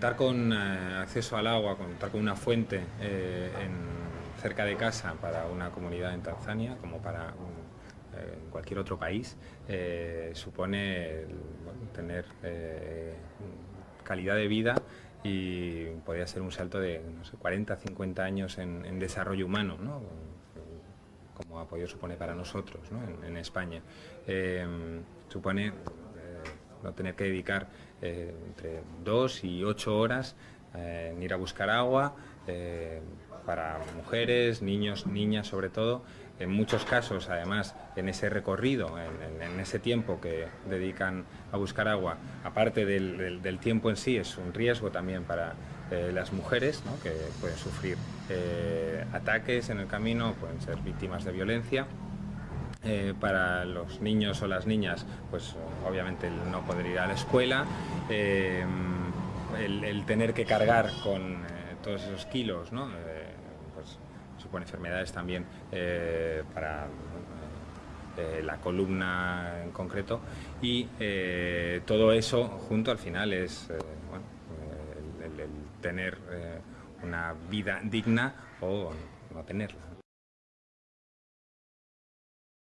contar con acceso al agua, contar con una fuente cerca de casa para una comunidad en Tanzania, como para en cualquier otro país, supone tener calidad de vida y podría ser un salto de 40, 50 años en, desarrollo humano, como apoyo supone para nosotros en, España. Eh, supone eh, no tener que dedicar eh, entre dos y ocho horas en ir a buscar agua, para mujeres, niños, niñas sobre todo, en muchos casos, además, en ese recorrido, en, ese tiempo que dedican a buscar agua, aparte del, tiempo en sí, es un riesgo también para eh, las mujeres, que pueden sufrir eh, ataques en el camino, pueden ser víctimas de violencia. Eh, para los niños o las niñas, pues obviamente el no poder ir a la escuela, el, tener que cargar con todos esos kilos, ¿no? supone enfermedades también eh, para eh, la columna en concreto y eh, todo eso junto al final es el, tener una vida digna o no tenerla.